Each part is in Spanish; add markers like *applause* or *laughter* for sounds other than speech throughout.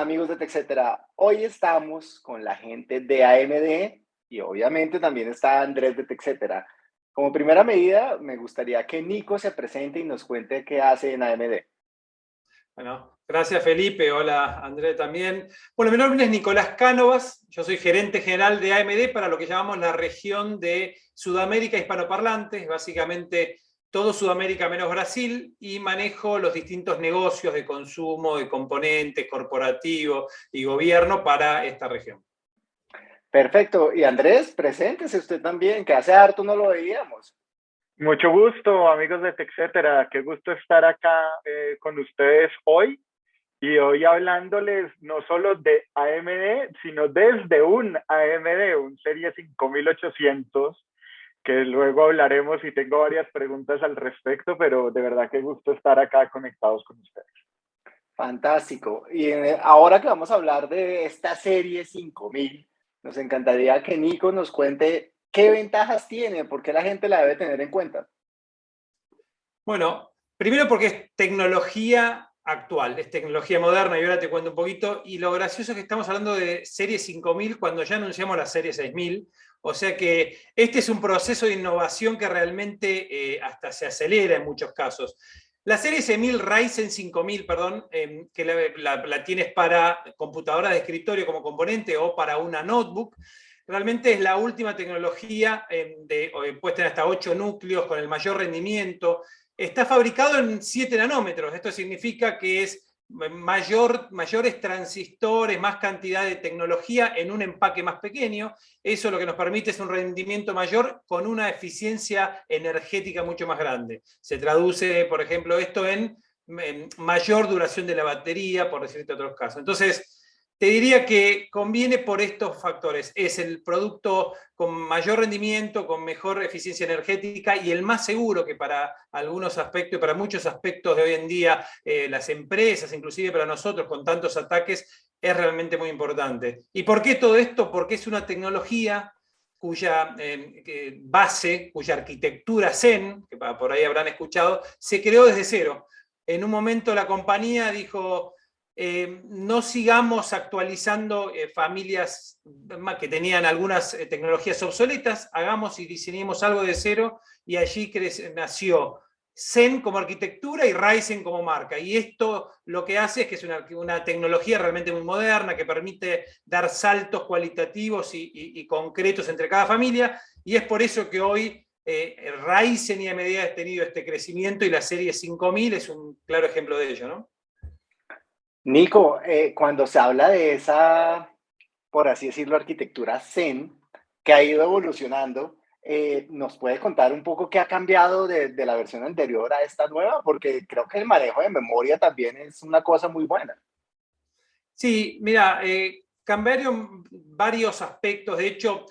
amigos de TechCetera. Hoy estamos con la gente de AMD y obviamente también está Andrés de TechCetera. Como primera medida, me gustaría que Nico se presente y nos cuente qué hace en AMD. Bueno, gracias Felipe, hola Andrés también. Bueno, mi nombre es Nicolás Cánovas, yo soy gerente general de AMD para lo que llamamos la región de Sudamérica hispanoparlantes, básicamente todo Sudamérica menos Brasil, y manejo los distintos negocios de consumo, de componentes, corporativo y gobierno para esta región. Perfecto. Y Andrés, preséntese usted también, que hace harto no lo veíamos. Mucho gusto, amigos de TechCetera. Qué gusto estar acá eh, con ustedes hoy. Y hoy hablándoles no solo de AMD, sino desde un AMD, un Serie 5800, que luego hablaremos y tengo varias preguntas al respecto, pero de verdad qué gusto estar acá conectados con ustedes. Fantástico. Y eh, ahora que vamos a hablar de esta serie 5000, nos encantaría que Nico nos cuente qué ventajas tiene, por qué la gente la debe tener en cuenta. Bueno, primero porque es tecnología actual, es tecnología moderna, y ahora te cuento un poquito, y lo gracioso es que estamos hablando de serie 5000 cuando ya anunciamos la serie 6000, o sea que este es un proceso de innovación que realmente eh, hasta se acelera en muchos casos. La serie 6000 Ryzen 5000, perdón, em, que la, tienes para computadora de escritorio como componente o para una notebook, realmente es la última tecnología, em, de, puesta en hasta 8 núcleos con el mayor rendimiento. Está fabricado en 7 nanómetros, esto significa que es mayor, mayores transistores, más cantidad de tecnología en un empaque más pequeño. Eso lo que nos permite es un rendimiento mayor con una eficiencia energética mucho más grande. Se traduce, por ejemplo, esto en, en mayor duración de la batería, por decirte otros casos. Entonces, te diría que conviene por estos factores. Es el producto con mayor rendimiento, con mejor eficiencia energética y el más seguro que para algunos aspectos, para muchos aspectos de hoy en día, eh, las empresas, inclusive para nosotros con tantos ataques, es realmente muy importante. ¿Y por qué todo esto? Porque es una tecnología cuya eh, base, cuya arquitectura Zen, que por ahí habrán escuchado, se creó desde cero. En un momento la compañía dijo, eh, no sigamos actualizando eh, familias que tenían algunas eh, tecnologías obsoletas, hagamos y diseñemos algo de cero, y allí nació Zen como arquitectura y Ryzen como marca. Y esto lo que hace es que es una, tecnología realmente muy moderna, que permite dar saltos cualitativos y, concretos entre cada familia, y es por eso que hoy Ryzen y AMD ha tenido este crecimiento, y la serie 5000 es un claro ejemplo de ello. ¿no? Nico, eh, cuando se habla de esa, por así decirlo, arquitectura Zen, que ha ido evolucionando, eh, ¿nos puede contar un poco qué ha cambiado de, la versión anterior a esta nueva? Porque creo que el manejo de memoria también es una cosa muy buena. Sí, mira, eh, cambiaron varios aspectos. De hecho,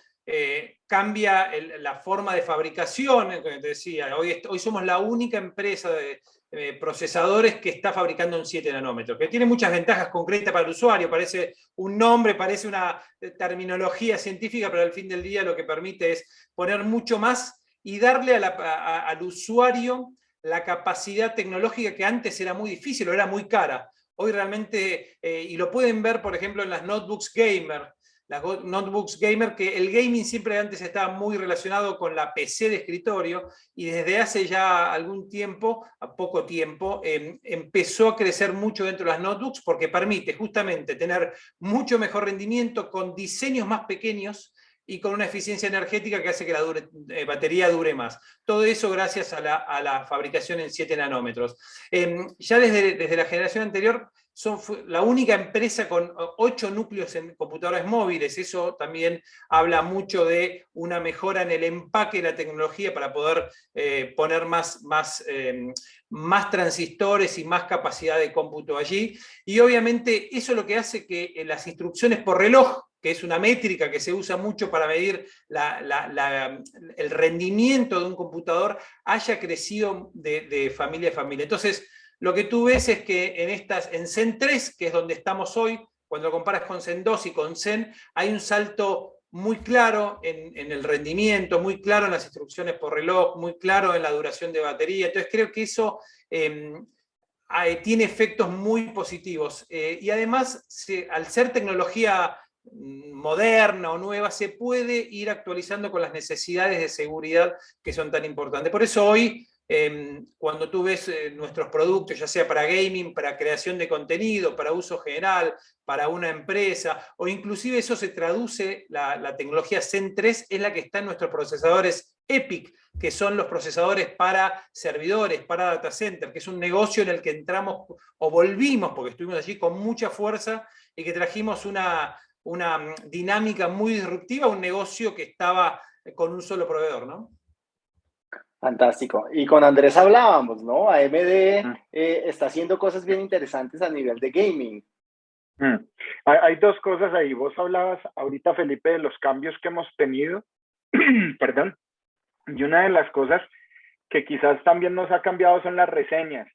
cambia la forma de fabricación, te decía, hoy, hoy somos la única empresa de, eh, procesadores que está fabricando un 7 nanómetros, que tiene muchas ventajas concretas para el usuario, parece un nombre, parece una eh, terminología científica, pero al fin del día lo que permite es poner mucho más y darle al usuario la capacidad tecnológica que antes era muy difícil o era muy cara. Hoy realmente, eh, y lo pueden ver por ejemplo en las notebooks gamer, las notebooks gamer, que el gaming siempre antes estaba muy relacionado con la PC de escritorio y desde hace ya algún tiempo, a poco tiempo, em, empezó a crecer mucho dentro de las notebooks porque permite justamente tener mucho mejor rendimiento con diseños más pequeños y con una eficiencia energética que hace que la eh, batería dure más. Todo eso gracias a la, fabricación en 7 nanómetros. Em, ya desde, desde la generación anterior son la única empresa con ocho núcleos en computadores móviles. Eso también habla mucho de una mejora en el empaque de la tecnología para poder eh, poner más, más, em, más transistores y más capacidad de cómputo allí. Y obviamente eso es lo que hace que eh, las instrucciones por reloj que es una métrica que se usa mucho para medir el rendimiento de un computador, haya crecido de, de familia a familia. Entonces, lo que tú ves es que en, estas, en Zen 3, que es donde estamos hoy, cuando lo comparas con Zen 2 y con Zen, hay un salto muy claro en, el rendimiento, muy claro en las instrucciones por reloj, muy claro en la duración de batería. Entonces creo que eso em, tiene efectos muy positivos. y además, al ser tecnología mm, moderna o nueva, se puede ir actualizando con las necesidades de seguridad que son tan importantes. Por eso hoy Em, cuando tú ves eh, nuestros productos, ya sea para gaming, para creación de contenido, para uso general, para una empresa, o inclusive eso se traduce, la, tecnología Zen 3 es la que está en nuestros procesadores EPIC, que son los procesadores para servidores, para data center, que es un negocio en el que entramos o volvimos, porque estuvimos allí con mucha fuerza y que trajimos una, una mm, dinámica muy disruptiva, un negocio que estaba con un solo proveedor, ¿no? Fantástico. Y con Andrés hablábamos, ¿no? AMD mm. eh, está haciendo cosas bien interesantes a nivel de gaming. Mm. Hay, dos cosas ahí. Vos hablabas ahorita, Felipe, de los cambios que hemos tenido. *clears throat* Perdón. Y una de las cosas que quizás también nos ha cambiado son las reseñas.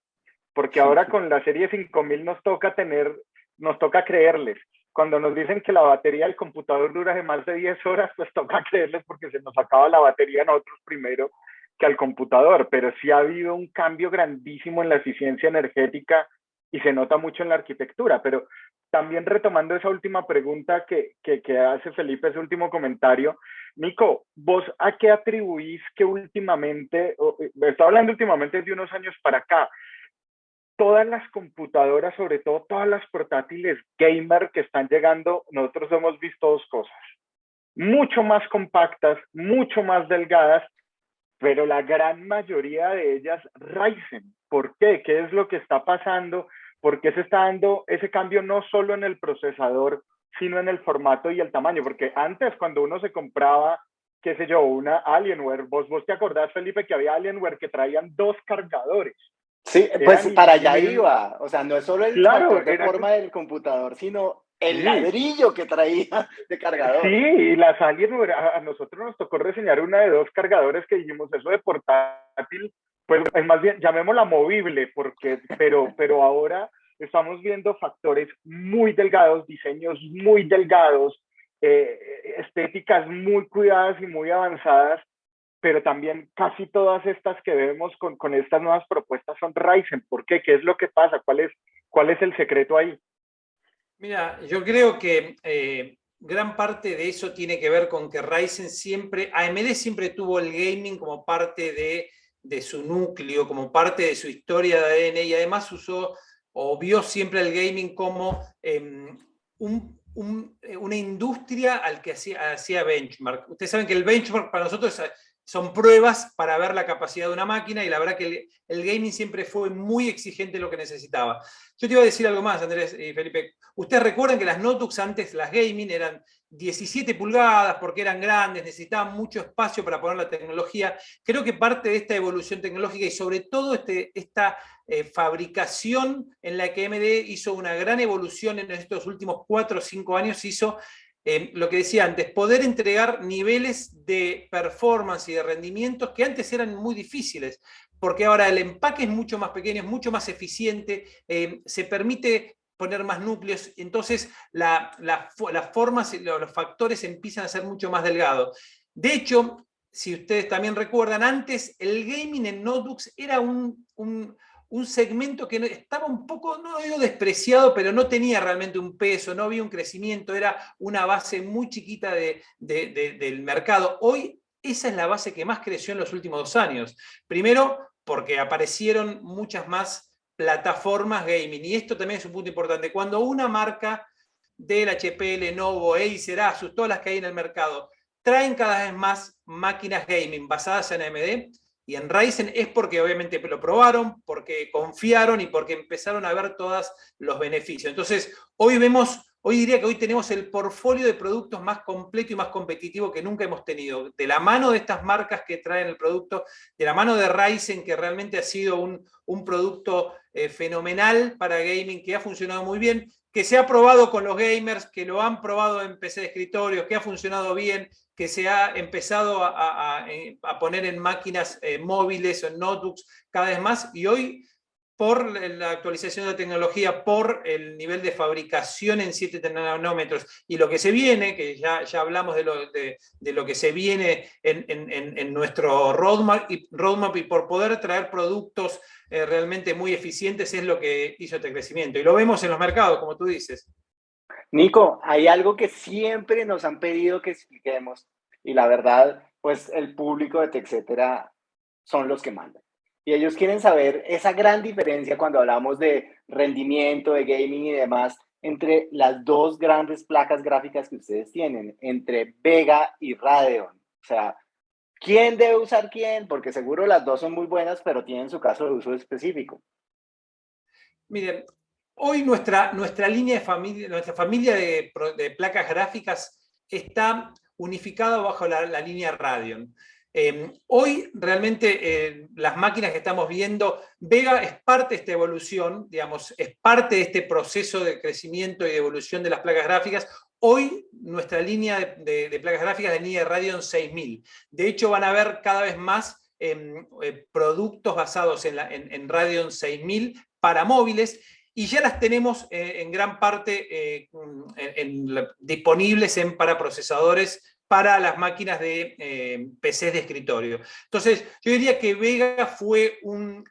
Porque ahora con la serie 5000 nos toca tener, nos toca creerles. Cuando nos dicen que la batería del computador dura de más de 10 horas, pues toca *laughs* creerles porque se nos acaba la batería a nosotros primero que al computador, pero sí ha habido un cambio grandísimo en la eficiencia energética y se nota mucho en la arquitectura. Pero también retomando esa última pregunta que, que, hace Felipe, ese último comentario, Nico, ¿vos a qué atribuís que últimamente, eh, estoy hablando últimamente de unos años para acá, todas las computadoras, sobre todo todas las portátiles gamer que están llegando, nosotros hemos visto dos cosas. Mucho más compactas, mucho más delgadas pero la gran mayoría de ellas Ryzen. ¿Por qué? ¿Qué es lo que está pasando? ¿Por qué se está dando ese cambio no solo en el procesador, sino en el formato y el tamaño? Porque antes cuando uno se compraba, qué sé yo, una Alienware, vos, vos te acordás, Felipe, que había Alienware que traían dos cargadores. Sí, pues para allá iba. O sea, no es solo el claro, de forma del computador, sino el ladrillo que traía *laughs* de cargador. Sí, y las Alienware, a, nosotros nos tocó reseñar una de dos cargadores que dijimos, eso de portátil, pues es más bien, llamémosla movible, porque, pero, pero ahora estamos viendo factores muy delgados, diseños muy delgados, eh, estéticas muy cuidadas y muy avanzadas, pero también casi todas estas que vemos con, con estas nuevas propuestas son Ryzen. ¿Por qué? ¿Qué es lo que pasa? ¿Cuál es, cuál es el secreto ahí? Mira, yo creo que eh, gran parte de eso tiene que ver con que Ryzen siempre, AMD siempre tuvo el gaming como parte de, su núcleo, como parte de su historia de ADN y además usó o vio siempre el gaming como em, una industria al que hacía, hacía benchmark. Ustedes saben que el benchmark para nosotros son pruebas para ver la capacidad de una máquina y la verdad que el, gaming siempre fue muy exigente lo que necesitaba. Yo te iba a decir algo más, Andrés y Felipe. Ustedes recuerdan que las notebooks antes, las gaming, eran 17 pulgadas porque eran grandes, necesitaban mucho espacio para poner la tecnología. Creo que parte de esta evolución tecnológica y sobre todo este, esta eh, fabricación en la que AMD hizo una gran evolución en estos últimos 4 o 5 años, hizo eh, lo que decía antes, poder entregar niveles de performance y de rendimientos que antes eran muy difíciles, porque ahora el empaque es mucho más pequeño, es mucho más eficiente, eh, se permite poner más núcleos, entonces las formas y los factores empiezan a ser mucho más delgados. De hecho, si ustedes también recuerdan, antes el gaming en notebooks era un un segmento que estaba un poco, no digo despreciado, pero no tenía realmente un peso, no había un crecimiento, era una base muy chiquita del mercado. Hoy esa es la base que más creció en los últimos dos años. Primero, porque aparecieron muchas más plataformas gaming, y esto también es un punto importante. Cuando una marca del HP, Lenovo, Acer, Asus, todas las que hay en el mercado, traen cada vez más máquinas gaming basadas en AMD, y en Ryzen es porque obviamente lo probaron, porque confiaron y porque empezaron a ver todos los beneficios. Entonces, hoy vemos, hoy diría que hoy tenemos el portfolio de productos más completo y más competitivo que nunca hemos tenido. De la mano de estas marcas que traen el producto, de la mano de Ryzen, que realmente ha sido un, producto eh, fenomenal para gaming, que ha funcionado muy bien, que se ha probado con los gamers, que lo han probado en PC de escritorio, que ha funcionado bien, que se ha empezado a, poner en máquinas eh, móviles o en notebooks cada vez más y hoy por la actualización de la tecnología, por el nivel de fabricación en 7 nanómetros, y lo que se viene, que ya, ya hablamos de lo, de, lo que se viene en, en, en, nuestro roadmap y, roadmap y por poder traer productos eh, realmente muy eficientes es lo que hizo este crecimiento. Y lo vemos en los mercados, como tú dices. Nico, hay algo que siempre nos han pedido que expliquemos, y la verdad, pues el público de TechCetera son los que mandan. Y ellos quieren saber esa gran diferencia cuando hablamos de rendimiento, de gaming y demás, entre las dos grandes placas gráficas que ustedes tienen, entre Vega y Radeon. O sea, ¿quién debe usar quién? Porque seguro las dos son muy buenas, pero tienen su caso de uso específico. Miren, hoy nuestra, nuestra línea de familia, nuestra familia de, placas gráficas está unificada bajo la, línea Radeon. Em, hoy realmente eh, las máquinas que estamos viendo, Vega es parte de esta evolución, digamos, es parte de este proceso de crecimiento y de evolución de las placas gráficas. Hoy nuestra línea de, placas gráficas es la línea de Radeon 6000. De hecho van a ver cada vez más em, eh, productos basados en, la, en, Radeon 6000 para móviles y ya las tenemos eh, en gran parte disponibles en, para procesadores para las máquinas de eh, PCs de escritorio. Entonces, yo diría que Vega fue un,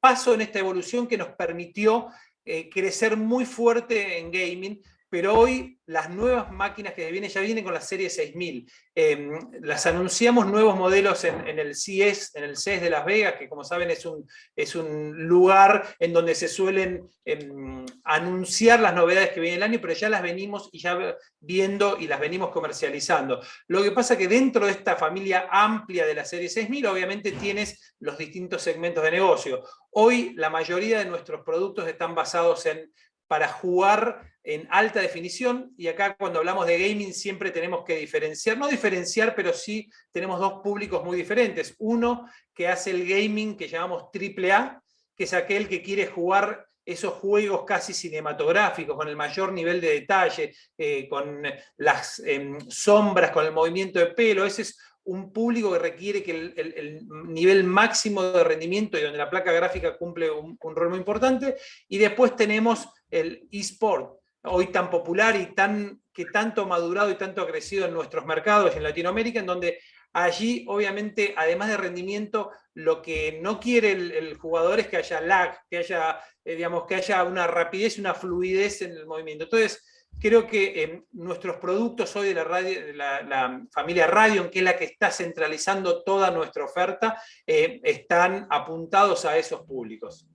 paso en esta evolución que nos permitió eh, crecer muy fuerte en gaming, pero hoy las nuevas máquinas que vienen ya vienen con la serie 6000. Em, las anunciamos nuevos modelos en, el CES, en el CES de Las Vegas, que como saben es un, es un lugar en donde se suelen em, anunciar las novedades que viene el año, pero ya las venimos y ya viendo y las venimos comercializando. Lo que pasa que dentro de esta familia amplia de la serie 6000, obviamente tienes los distintos segmentos de negocio. Hoy la mayoría de nuestros productos están basados en para jugar en alta definición, y acá cuando hablamos de gaming siempre tenemos que diferenciar, no diferenciar, pero sí tenemos dos públicos muy diferentes. Uno que hace el gaming que llamamos AAA, que es aquel que quiere jugar esos juegos casi cinematográficos, con el mayor nivel de detalle, eh, con las em, sombras, con el movimiento de pelo, ese es un público que requiere que el, nivel máximo de rendimiento y donde la placa gráfica cumple un, rol muy importante, y después tenemos el eSport, hoy tan popular y tan, que tanto madurado y tanto ha crecido en nuestros mercados en Latinoamérica, en donde allí obviamente, además de rendimiento, lo que no quiere el, jugador es que haya lag, que haya, eh, digamos, que haya una rapidez una fluidez en el movimiento. Entonces, creo que eh, nuestros productos hoy de la, radio, la, familia Radion, que es la que está centralizando toda nuestra oferta, eh, están apuntados a esos públicos.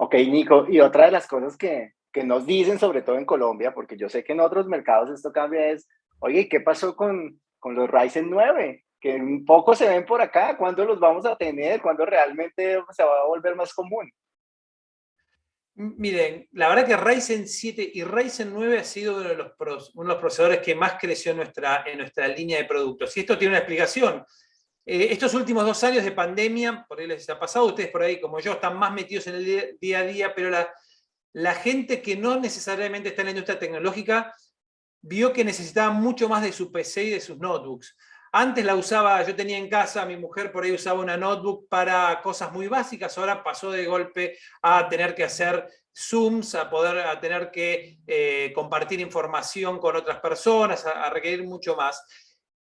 Ok, Nico, y otra de las cosas que, que nos dicen, sobre todo en Colombia, porque yo sé que en otros mercados esto cambia, es, oye, ¿qué pasó con, con los Ryzen 9? Que un poco se ven por acá, ¿cuándo los vamos a tener? ¿Cuándo realmente se va a volver más común? Miren, la verdad que Ryzen 7 y Ryzen 9 ha sido uno de los, uno de los procesadores que más creció en nuestra, en nuestra línea de productos. Y esto tiene una explicación. Eh, estos últimos dos años de pandemia, por ahí les ha pasado, ustedes por ahí como yo están más metidos en el día a día, pero la, gente que no necesariamente está en la industria tecnológica vio que necesitaba mucho más de su PC y de sus notebooks. Antes la usaba, yo tenía en casa, mi mujer por ahí usaba una notebook para cosas muy básicas, ahora pasó de golpe a tener que hacer Zooms, a poder a tener que eh, compartir información con otras personas, a, requerir mucho más.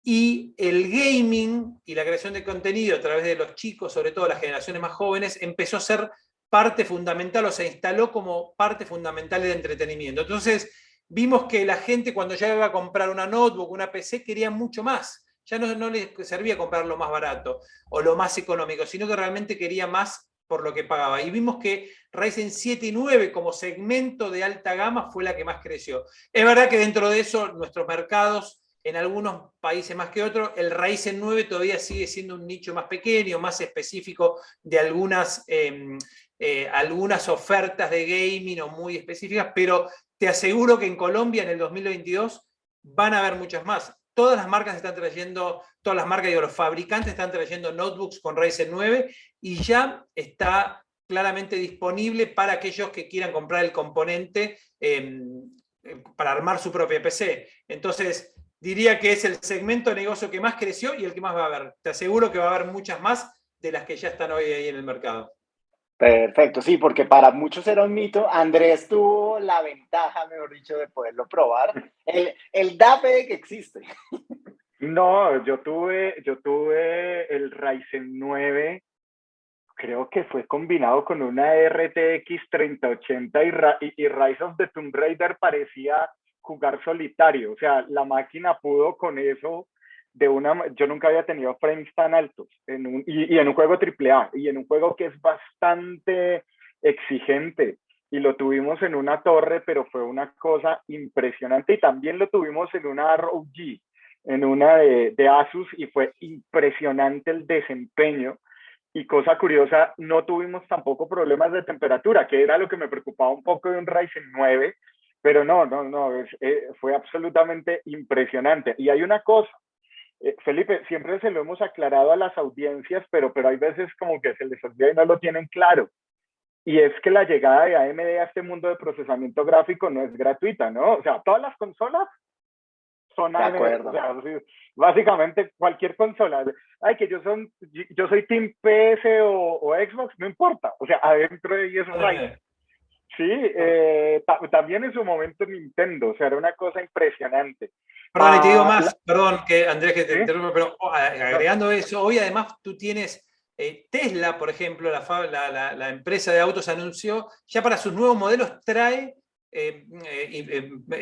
Y el gaming y la creación de contenido a través de los chicos, sobre todo las generaciones más jóvenes, empezó a ser parte fundamental o se instaló como parte fundamental del entretenimiento. Entonces, vimos que la gente cuando ya iba a comprar una notebook, una PC, quería mucho más ya no, no les servía comprar lo más barato o lo más económico, sino que realmente quería más por lo que pagaba. Y vimos que Ryzen 7 y 9 como segmento de alta gama fue la que más creció. Es verdad que dentro de eso nuestros mercados, en algunos países más que otros, el Ryzen 9 todavía sigue siendo un nicho más pequeño, más específico de algunas, em, eh, algunas ofertas de gaming o muy específicas, pero te aseguro que en Colombia en el 2022 van a haber muchas más todas las marcas están trayendo, todas las marcas, digo, los fabricantes están trayendo notebooks con Ryzen 9 y ya está claramente disponible para aquellos que quieran comprar el componente em, para armar su propia PC. Entonces, diría que es el segmento de negocio que más creció y el que más va a haber. Te aseguro que va a haber muchas más de las que ya están hoy ahí en el mercado. Perfecto, sí, porque para muchos era un mito. Andrés tuvo la ventaja, mejor dicho, de poderlo probar. El, el DAPE que existe. No, yo tuve, yo tuve el Ryzen 9, creo que fue combinado con una RTX 3080 y, y, Rise of the Tomb Raider parecía jugar solitario. O sea, la máquina pudo con eso de una, yo nunca había tenido frames tan altos en un, y, en un juego AAA y en un juego que es bastante exigente. Y lo tuvimos en una torre, pero fue una cosa impresionante. Y también lo tuvimos en una ROG, en una de, de Asus y fue impresionante el desempeño. Y cosa curiosa, no tuvimos tampoco problemas de temperatura, que era lo que me preocupaba un poco de un Ryzen 9, pero no, no, no, eh, fue absolutamente impresionante. Y hay una cosa, eh, Felipe, siempre se lo hemos aclarado a las audiencias, pero, pero hay veces como que se les olvida y no lo tienen claro. Y es que la llegada de AMD a este mundo de procesamiento gráfico no es gratuita, ¿no? O sea, todas las consolas son AMD. básicamente cualquier consola. Ay, que yo, son, yo soy Team PS o, Xbox, no importa. O sea, adentro de ellos es Sí, eh, también en su momento Nintendo, o sea, era una cosa impresionante. Perdón, y te digo ah, más, perdón, que Andrés, que te interrumpa, pero oh, agregando eso, hoy además tú tienes eh, Tesla, por ejemplo, la, la, la, empresa de autos anunció, ya para sus nuevos modelos trae eh,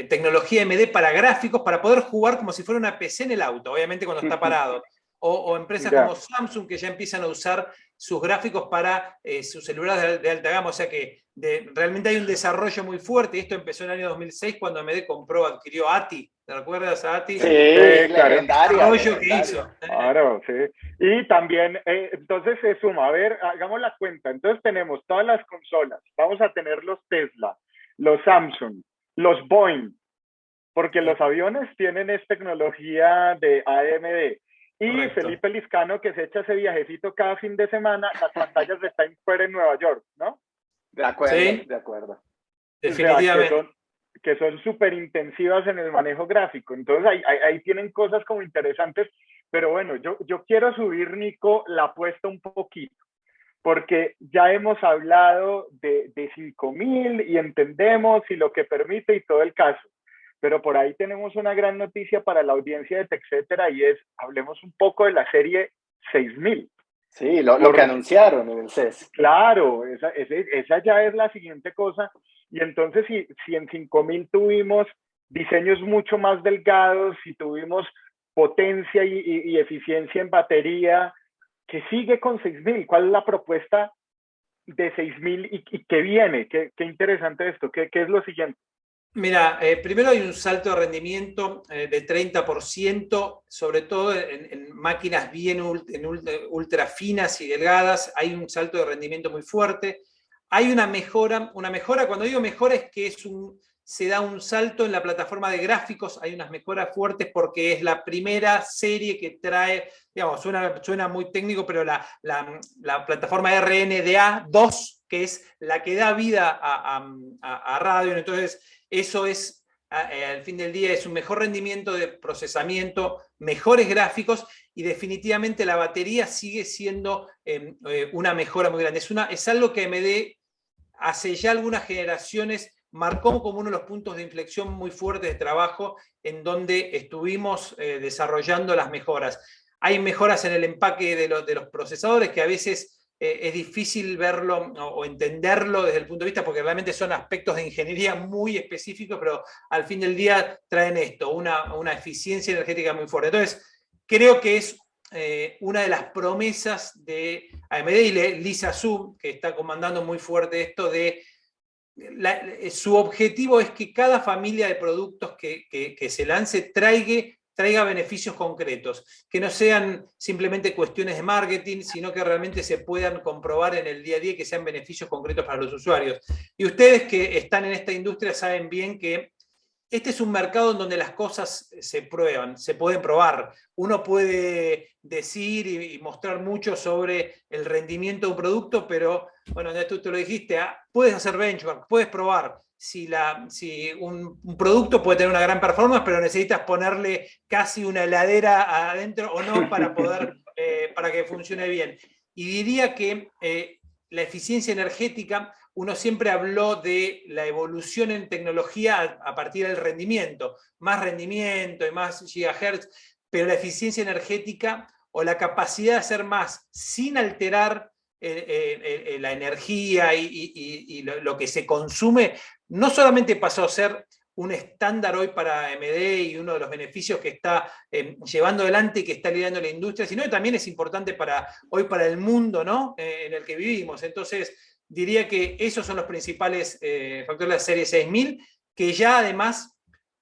tecnología MD para gráficos, para poder jugar como si fuera una PC en el auto, obviamente cuando está parado. O, empresas como Samsung que ya empiezan a usar sus gráficos para sus celulares de, alta gama, o sea que realmente hay un desarrollo muy fuerte, esto empezó en el año 2006 cuando AMD compró, adquirió ATI, ¿Te acuerdas a Ati? Sí, legendario. que hizo. Claro, sí. Y también, eh, entonces se suma, a ver, hagamos la cuenta. Entonces tenemos todas las consolas, vamos a tener los Tesla, los Samsung, los Boeing, porque los aviones tienen esta tecnología de AMD. Y Felipe Liscano, que se echa ese viajecito cada fin de semana, las pantallas de Times Square en Nueva York, ¿no? De acuerdo, de acuerdo. Definitivamente que son súper intensivas en el manejo gráfico. Entonces ahí, ahí, tienen cosas como interesantes, pero bueno, yo, yo quiero subir, Nico, la apuesta un poquito, porque ya hemos hablado de, de 5000 y entendemos y lo que permite y todo el caso. Pero por ahí tenemos una gran noticia para la audiencia de TechCetera y es, hablemos un poco de la serie 6000. Sí, lo, lo que anunciaron en el CES. Claro, esa, esa, esa ya es la siguiente cosa y entonces, si, si en 5000 tuvimos diseños mucho más delgados, si tuvimos potencia y, eficiencia en batería, ¿qué sigue con 6000? ¿Cuál es la propuesta de 6000 y, y qué viene? ¿Qué, qué interesante esto? ¿Qué, ¿Qué, es lo siguiente? Mira, eh, primero hay un salto de rendimiento eh, de 30%, sobre todo en, máquinas bien en ultra finas y delgadas, hay un salto de rendimiento muy fuerte. Hay una mejora, una mejora, cuando digo mejora es que es un, se da un salto en la plataforma de gráficos, hay unas mejoras fuertes porque es la primera serie que trae, digamos, suena, suena muy técnico, pero la, la, plataforma RNDA 2, que es la que da vida a, a, radio, entonces eso es, eh, al fin del día, es un mejor rendimiento de procesamiento, mejores gráficos, y definitivamente la batería sigue siendo em, eh, una mejora muy grande. Es, algo que MD hace ya algunas generaciones marcó como uno de los puntos de inflexión muy fuertes de trabajo en donde estuvimos eh, desarrollando las mejoras. Hay mejoras en el empaque de los procesadores que a veces eh, es difícil verlo o, entenderlo desde el punto de vista porque realmente son aspectos de ingeniería muy específicos, pero al fin del día traen esto, una, una eficiencia energética muy fuerte. Entonces, creo que es eh, una de las promesas de AMD y Lisa Su, que está comandando muy fuerte esto de su objetivo es que cada familia de productos que, que, se lance traiga, traiga beneficios concretos, que no sean simplemente cuestiones de marketing, sino que realmente se puedan comprobar en el día a día que sean beneficios concretos para los usuarios. Y ustedes que están en esta industria saben bien que este es un mercado en donde las cosas se prueban, se pueden probar. Uno puede decir y, mostrar mucho sobre el rendimiento de un producto, pero, bueno, tú te lo dijiste, ah, puedes hacer benchmark, puedes probar. Si, la, si un, producto puede tener una gran performance, pero necesitas ponerle casi una heladera adentro o no para, poder, *laughs* eh, para que funcione bien. Y diría que eh, la eficiencia energética, uno siempre habló de la evolución en tecnología a, partir del rendimiento, más rendimiento y más gigahertz, pero la eficiencia energética o la capacidad de hacer más sin alterar eh, eh, eh, la energía y, lo, que se consume, no solamente pasó a ser un estándar hoy para AMD y uno de los beneficios que está llevando adelante y que está liderando la industria, sino que también es importante para, hoy para el mundo ¿no? en el que vivimos. Entonces, diría que esos son los principales factores de la serie 6000, que ya además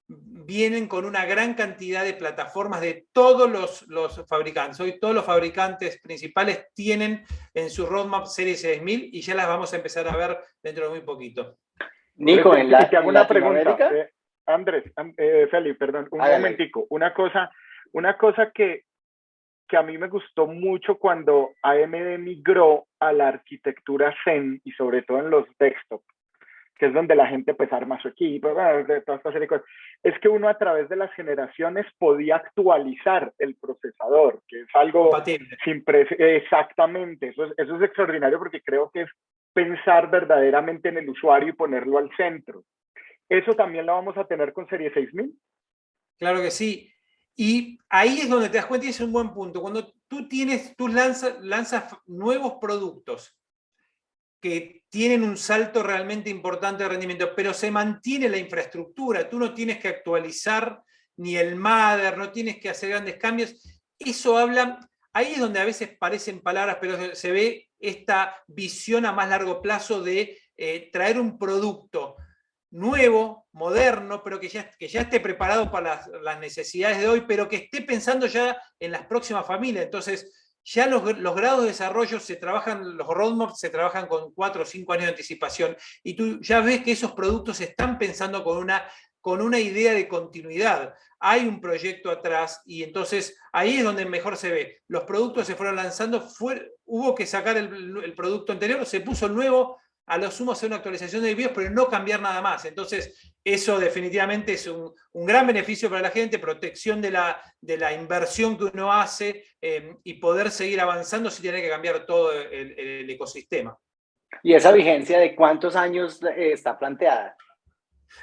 vienen con una gran cantidad de plataformas de todos los, fabricantes. Hoy todos los fabricantes principales tienen en su roadmap Series 6000 y ya las vamos a empezar a ver dentro de muy poquito. Nico, en la, una pregunta. Eh, Andrés, eh, Felipe, perdón, un momentico. Una cosa, una cosa que, que a mí me gustó mucho cuando AMD migró a la arquitectura Zen y sobre todo en los desktops que es donde la gente pues arma su equipo, de toda esta serie de cosas, es que uno a través de las generaciones podía actualizar el procesador, que es algo sin exactamente, eso es, eso es extraordinario porque creo que es pensar verdaderamente en el usuario y ponerlo al centro. ¿Eso también lo vamos a tener con Serie 6000? Claro que sí. Y ahí es donde te das cuenta y es un buen punto. Cuando tú tienes, tú lanzas, lanzas nuevos productos que tienen un salto realmente importante de rendimiento, pero se mantiene la infraestructura, tú no tienes que actualizar ni el MADER, no tienes que hacer grandes cambios, eso habla, ahí es donde a veces parecen palabras, pero se ve esta visión a más largo plazo de eh, traer un producto nuevo, moderno, pero que ya, que ya esté preparado para las, las, necesidades de hoy, pero que esté pensando ya en las próximas familias. Entonces, ya los, grados de desarrollo se trabajan, los roadmaps se trabajan con cuatro o cinco años de anticipación, y tú ya ves que esos productos se están pensando con una, con una idea de continuidad. Hay un proyecto atrás, y entonces ahí es donde mejor se ve. Los productos se fueron lanzando, hubo que sacar el, el producto anterior, se puso el nuevo, a lo sumo hacer una actualización de BIOS, pero no cambiar nada más. Entonces, eso definitivamente es un, gran beneficio para la gente, protección de la, inversión que uno hace eh, y poder seguir avanzando sin tener que cambiar todo el, ecosistema. ¿Y esa vigencia de cuántos años eh, está planteada?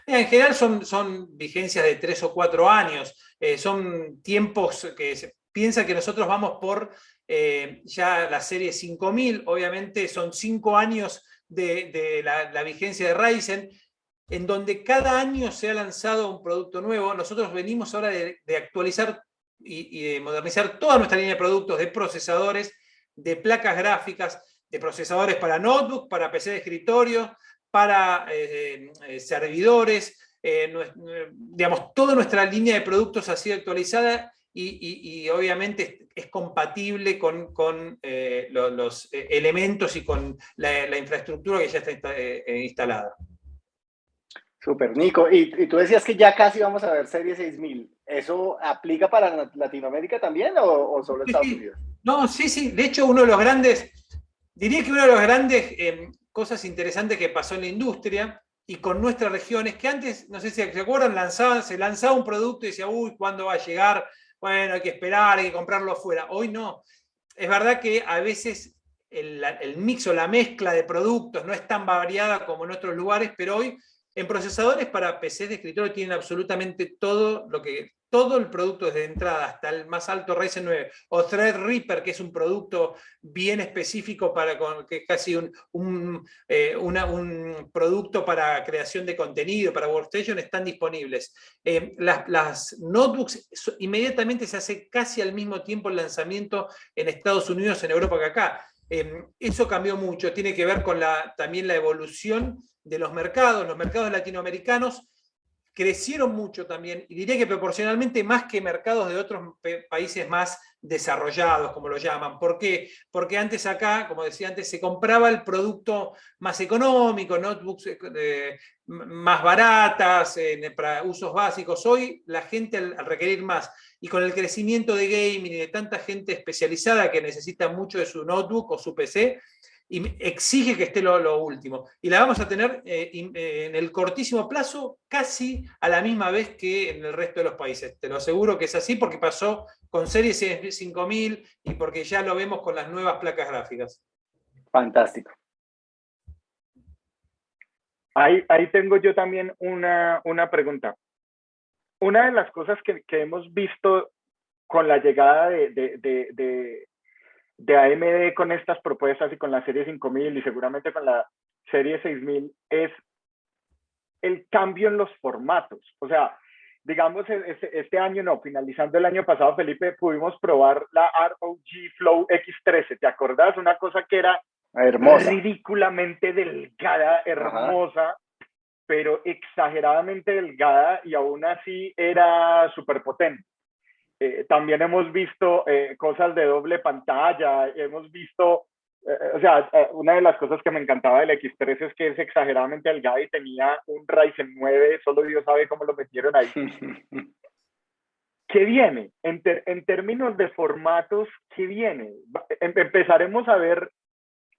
En general son, vigencias de tres o cuatro años, eh, son tiempos que se piensa que nosotros vamos por ya la serie 5000, obviamente son cinco años de, la, vigencia de Ryzen, en donde cada año se ha lanzado un producto nuevo. Nosotros venimos ahora de, actualizar y, de modernizar toda nuestra línea de productos, de procesadores, de placas gráficas, de procesadores para notebook, para PC de escritorio, para eh, eh, servidores, eh, digamos, toda nuestra línea de productos ha sido actualizada y, obviamente es compatible con, los, elementos y con la, infraestructura que ya está instalada. Super, Nico. Y, tú decías que ya casi vamos a ver Serie 6000. ¿Eso aplica para Latinoamérica también o, solo Estados Unidos? No, sí, sí. De hecho, uno de los grandes, diría que uno de los grandes cosas interesantes que pasó en la industria y con nuestra región es que antes, no sé si se acuerdan, lanzaban, se lanzaba un producto y decía, uy, ¿cuándo va a llegar? bueno, hay que esperar, hay que comprarlo afuera. Hoy no. Es verdad que a veces el, el mix o la mezcla de productos no es tan variada como en otros lugares, pero hoy en procesadores para PC de escritorio tienen absolutamente todo lo que todo el producto desde entrada hasta el más alto Ryzen 9 o Threadripper, que es un producto bien específico para que es casi eh, un, producto para creación de contenido, para Workstation, están disponibles. Eh, las, notebooks inmediatamente se hace casi al mismo tiempo el lanzamiento en Estados Unidos, en Europa que acá. Eh, eso cambió mucho, tiene que ver con también la evolución de los mercados, los mercados latinoamericanos crecieron mucho también, y diría que proporcionalmente más que mercados de otros países más desarrollados, como lo llaman. ¿Por qué? Porque antes acá, como decía antes, se compraba el producto más económico, notebooks eh, más baratas, para usos básicos. Hoy la gente al, requerir más, y con el crecimiento de gaming y de tanta gente especializada que necesita mucho de su notebook o su PC, y exige que esté lo, último. Y la vamos a tener eh, eh, en el cortísimo plazo casi a la misma vez que en el resto de los países. Te lo aseguro que es así porque pasó con Series 5000 y porque ya lo vemos con las nuevas placas gráficas. Fantástico. Ahí, ahí tengo yo también una, una pregunta. Una de las cosas que, que hemos visto con la llegada de, de, AMD con estas propuestas y con la serie 5000 y seguramente con la serie 6000 es el cambio en los formatos. O sea, digamos, este, este, año, no, finalizando el año pasado, Felipe, pudimos probar la ROG Flow X13. ¿Te acordás? Una cosa que era hermosa. ridículamente delgada, hermosa, pero exageradamente delgada y aún así era súper potente. Eh, también hemos visto eh, cosas de doble pantalla, hemos visto o sea, eh, una de las cosas que me encantaba del X3 es que es exageradamente delgado y tenía un Ryzen 9, solo Dios sabe cómo lo metieron ahí. *laughs* ¿Qué viene? En, en términos de formatos, ¿qué viene? Em, empezaremos a ver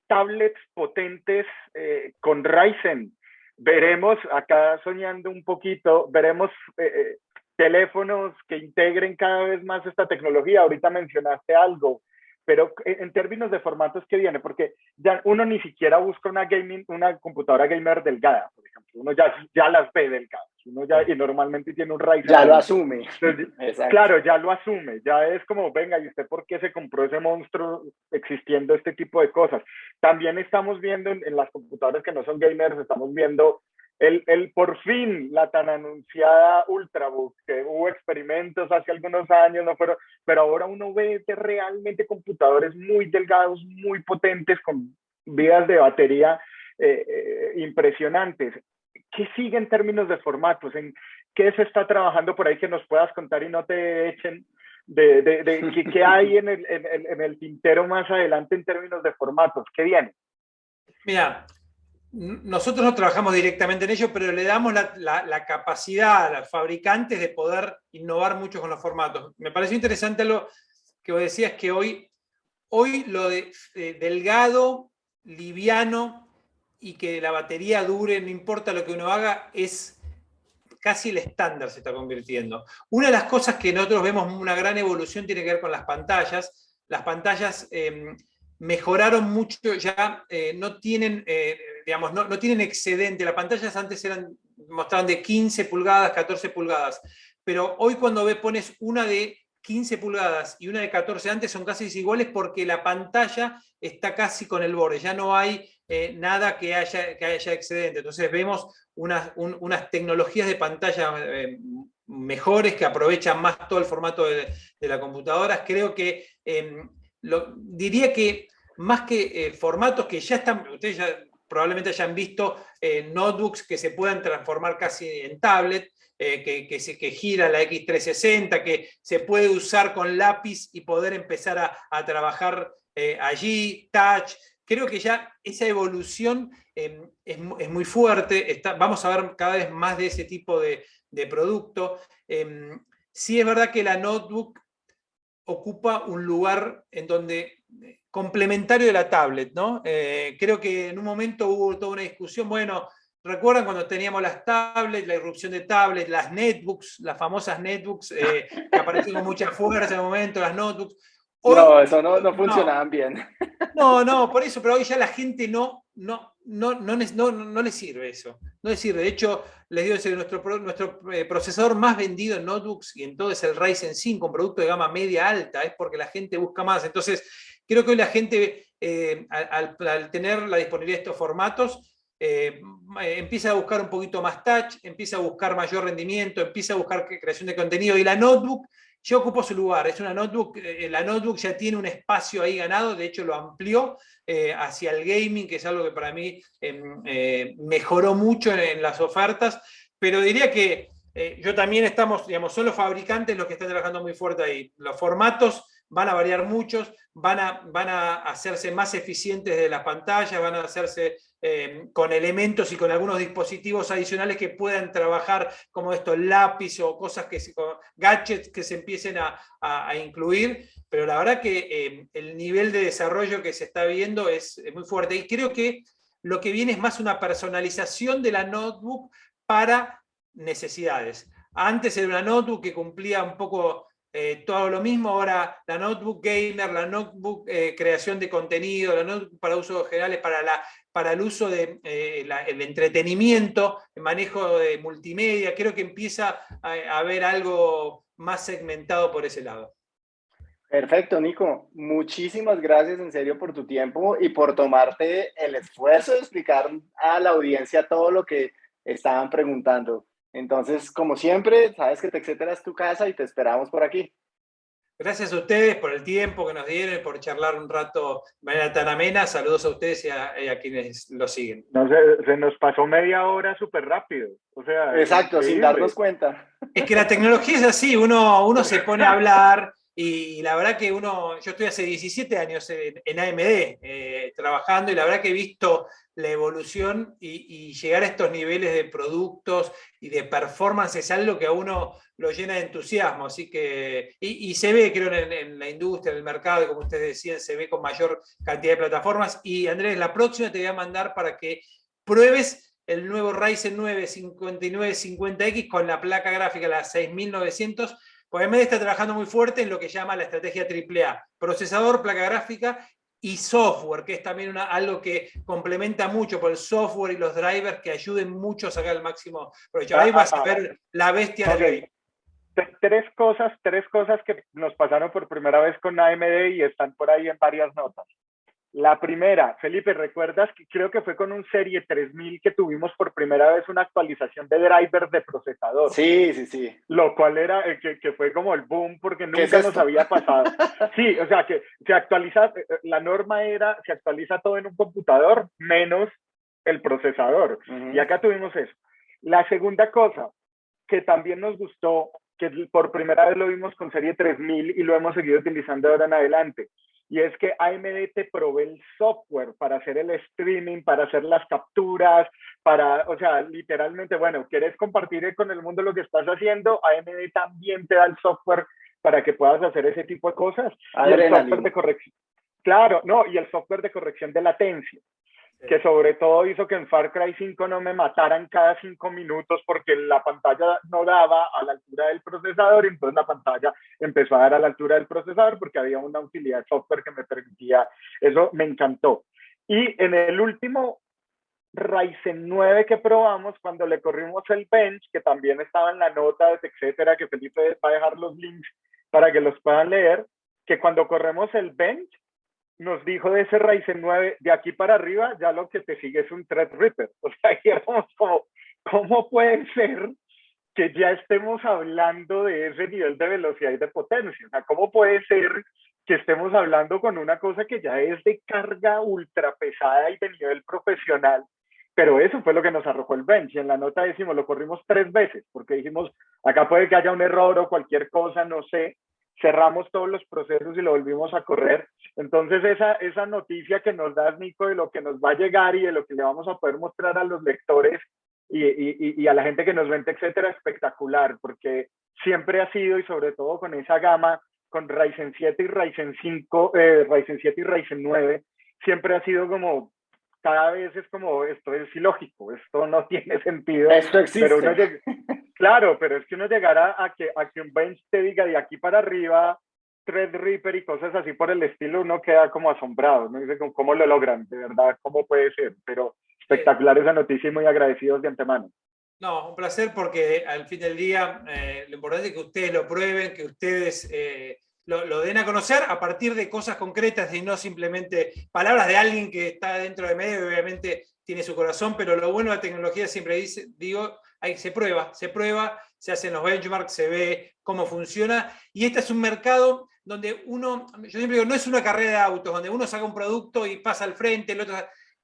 tablets potentes eh, con Ryzen. Veremos, acá soñando un poquito, veremos eh, teléfonos que integren cada vez más esta tecnología. Ahorita mencionaste algo, pero en términos de formatos que viene, porque ya uno ni siquiera busca una gaming, una computadora gamer delgada, por ejemplo, uno ya, ya las ve delgadas, uno ya y normalmente tiene un Ryzen. Ya lo asume. claro, ya lo asume, ya es como, venga, ¿y usted por qué se compró ese monstruo existiendo este tipo de cosas? También estamos viendo en, en las computadoras que no son gamers, estamos viendo el, el, por fin la tan anunciada Ultrabook, que hubo experimentos hace algunos años, no fueron, pero ahora uno ve realmente computadores muy delgados, muy potentes, con vidas de batería eh, eh, impresionantes. ¿Qué sigue en términos de formatos? ¿En qué se está trabajando por ahí que nos puedas contar y no te echen? De, de, de ¿qué, hay en el, en, en el tintero más adelante en términos de formatos? ¿Qué viene? Mira, nosotros no trabajamos directamente en ello, pero le damos la, capacidad a los fabricantes de poder innovar mucho con los formatos. Me pareció interesante lo que vos decías, que hoy, hoy lo de, delgado, liviano y que la batería dure, no importa lo que uno haga, es casi el estándar se está convirtiendo. Una de las cosas que nosotros vemos una gran evolución tiene que ver con las pantallas. Las pantallas em, mejoraron mucho, ya eh, no tienen, eh, digamos, no, tienen excedente. Las pantallas antes eran, mostraban de 15 pulgadas, 14 pulgadas, pero hoy cuando ves, pones una de 15 pulgadas y una de 14 antes son casi iguales porque la pantalla está casi con el borde, ya no hay eh, nada que haya, que haya excedente. Entonces vemos unas, unas tecnologías de pantalla mejores que aprovechan más todo el formato de, de la computadora. Creo que em, diría que más que eh, formatos que ya están, ustedes ya probablemente hayan visto eh, notebooks que se puedan transformar casi en tablet, eh, que, que, gira la X360, que se puede usar con lápiz y poder empezar a, trabajar allí, touch. Creo que ya esa evolución em, es, es, muy fuerte, Está, vamos a ver cada vez más de ese tipo de, de producto. Em, sí es verdad que la notebook ocupa un lugar en donde complementario de la tablet, ¿no? Eh, creo que en un momento hubo toda una discusión, bueno, ¿recuerdan cuando teníamos las tablets, la irrupción de tablets, las netbooks, las famosas netbooks, eh, que aparecieron con mucha fuerza en el momento, las notebooks? no, eso no, no funcionaban bien. No, no, por eso, pero hoy ya la gente no, no, no, no, no, no le sirve eso. No le sirve. De hecho, les digo, que nuestro, nuestro eh, procesador más vendido en notebooks y en todo es el Ryzen 5, un producto de gama media alta, es porque la gente busca más. Entonces, Creo que hoy la gente, eh, al, tener la disponibilidad de estos formatos, eh, empieza a buscar un poquito más touch, empieza a buscar mayor rendimiento, empieza a buscar creación de contenido, y la notebook ya ocupó su lugar, es una notebook, eh, la notebook ya tiene un espacio ahí ganado, de hecho lo amplió hacia el gaming, que es algo que para mí em, mejoró mucho en, las ofertas, pero diría que yo también estamos, digamos, son los fabricantes los que están trabajando muy fuerte ahí. Los formatos van a variar muchos, van a, van a hacerse más eficientes de las pantallas, van a hacerse eh, con elementos y con algunos dispositivos adicionales que puedan trabajar como esto, lápiz o cosas que gadgets que se empiecen a, incluir, pero la verdad que eh, el nivel de desarrollo que se está viendo es, es muy fuerte y creo que lo que viene es más una personalización de la notebook para necesidades. Antes era una notebook que cumplía un poco eh, todo lo mismo, ahora la notebook gamer, la notebook eh, creación de contenido, la notebook para usos generales, para, la, para el uso del de, el entretenimiento, el manejo de multimedia, creo que empieza a haber algo más segmentado por ese lado. Perfecto, Nico. Muchísimas gracias en serio por tu tiempo y por tomarte el esfuerzo de explicar a la audiencia todo lo que estaban preguntando. Entonces, como siempre, sabes que TechCetera es tu casa y te esperamos por aquí. Gracias a ustedes por el tiempo que nos dieron, por charlar un rato de manera tan amena. Saludos a ustedes y a, quienes lo siguen. No, se, se, nos pasó media hora súper rápido. O sea, Exacto, sin darnos cuenta. Es que la tecnología es así, uno, uno se pone a hablar y la verdad que uno, yo estoy hace 17 años en, AMD eh, trabajando y la verdad que he visto la evolución y, llegar a estos niveles de productos y de performance es algo que a uno lo llena de entusiasmo, así que, y, se ve creo en, en, la industria, en el mercado, como ustedes decían, se ve con mayor cantidad de plataformas. Y Andrés, la próxima te voy a mandar para que pruebes el nuevo Ryzen 9 5950X con la placa gráfica, la 6900, pues AMD está trabajando muy fuerte en lo que llama la estrategia AAA, procesador, placa gráfica y software, que es también una, algo que complementa mucho por el software y los drivers que ayuden mucho a sacar el máximo provecho. Ahí vas a ver la bestia okay. Tres cosas, tres cosas que nos pasaron por primera vez con AMD y están por ahí en varias notas. La primera, Felipe, ¿recuerdas que creo que fue con un Serie 3000 que tuvimos por primera vez una actualización de drivers de procesador? Sí, sí, sí. Lo cual era, eh, que, que fue como el boom porque nunca es nos había pasado. *laughs* Sí, o sea, que se actualiza, eh, eh, la norma era, se actualiza todo en un computador menos el procesador. Uh -huh. Y acá tuvimos eso. La segunda cosa que también nos gustó, que por primera vez lo vimos con Serie 3000 y lo hemos seguido utilizando ahora en adelante, y es que AMD te provee el software para hacer el streaming, para hacer las capturas, para, o sea, literalmente, bueno, quieres compartir con el mundo lo que estás haciendo, AMD también te da el software para que puedas hacer ese tipo de cosas. Y el software de corrección. Claro, no, y el software de corrección de latencia que sobre todo hizo que en Far Cry 5 no me mataran cada cinco minutos porque la pantalla no daba a la altura del procesador y entonces la pantalla empezó a dar a la altura del procesador porque había una utilidad software que me permitía, eso me encantó. Y en el último Ryzen 9 que probamos, cuando le corrimos el bench, que también estaba en la nota, etcétera, que Felipe va a dejar los links para que los puedan leer, que cuando corremos el bench, nos dijo de ese Ryzen 9, de aquí para arriba, ya lo que te sigue es un Threadripper. *laughs* O sea, éramos como, ¿cómo puede ser que ya estemos hablando de ese nivel de velocidad y de potencia? O sea, ¿cómo puede ser que estemos hablando con una cosa que ya es de carga ultra pesada y de nivel profesional? Pero eso fue lo que nos arrojó el bench. En la nota decimos, lo corrimos tres veces, porque dijimos, acá puede que haya un error o cualquier cosa, no sé, cerramos todos los procesos y lo volvimos a correr. Entonces, esa, esa noticia que nos das, Nico, de lo que nos va a llegar y de lo que le vamos a poder mostrar a los lectores y, y, y a la gente que nos vende, etcétera, espectacular, porque siempre ha sido, y sobre todo con esa gama, con Ryzen 7 y Ryzen 5, eh, Ryzen 7 y Ryzen 9, siempre ha sido como, cada vez es como, esto es ilógico, esto no *laughs* tiene sentido. Esto existe. Pero uno llega, claro, pero es que uno llegará a que, a que un bench te diga de aquí para arriba, Threadripper y cosas así por el estilo, uno queda como asombrado, ¿no? Dice, ¿cómo lo logran? De verdad, ¿cómo puede ser? Pero espectacular esa noticia y muy agradecidos de antemano. No, un placer porque al fin del día eh, lo importante es que ustedes lo prueben, que ustedes eh, lo, lo, den a conocer a partir de cosas concretas y no simplemente palabras de alguien que está dentro de medio y obviamente tiene su corazón, pero lo bueno de la tecnología siempre dice, digo, ahí se prueba, se prueba, se hacen los benchmarks, se ve cómo funciona, y este es un mercado donde uno, yo siempre digo, no es una carrera de autos, donde uno saca un producto y pasa al frente, el otro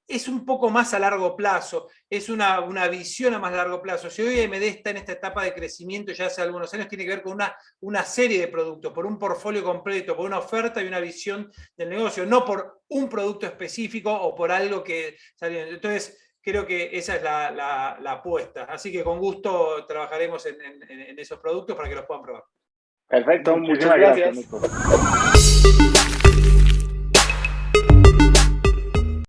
es un poco más a largo plazo, es una, una, visión a más largo plazo. Si hoy AMD está en esta etapa de crecimiento ya hace algunos años, tiene que ver con una, una serie de productos, por un portfolio completo, por una oferta y una visión del negocio, no por un producto específico o por algo que salió. Entonces, creo que esa es la, la, la apuesta. Así que con gusto trabajaremos en, en, en, esos productos para que los puedan probar. Perfecto, muchas, muchas gracias. gracias